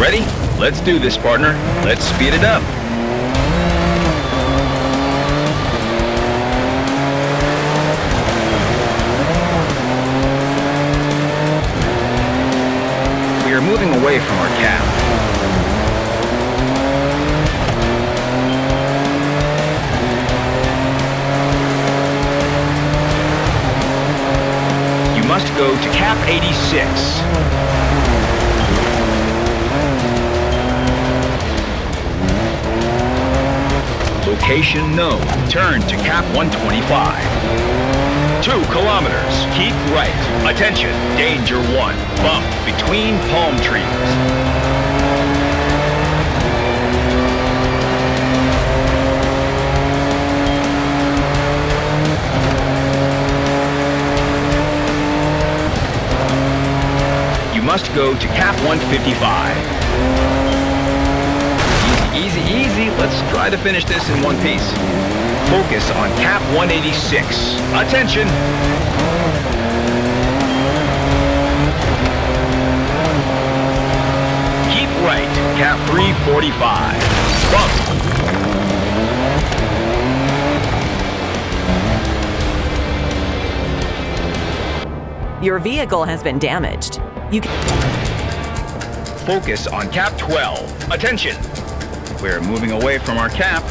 Ready? Let's do this, partner. Let's speed it up. We are moving away from our cap. You must go to cap 86. Location known. Turn to cap 125. Two kilometers. Keep right. Attention. Danger one. Bump between palm trees. You must go to cap 155. Easy. Let's try to finish this in one piece. Focus on cap 186. Attention! Keep right, cap 345. Bump. Your vehicle has been damaged. You can Focus on cap 12. Attention! We're moving away from our cap.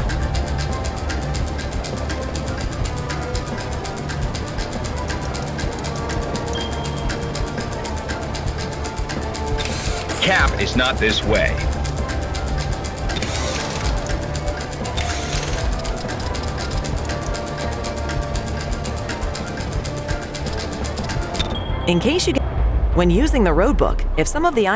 Cap is not this way. in case you get when using the road book, if some of the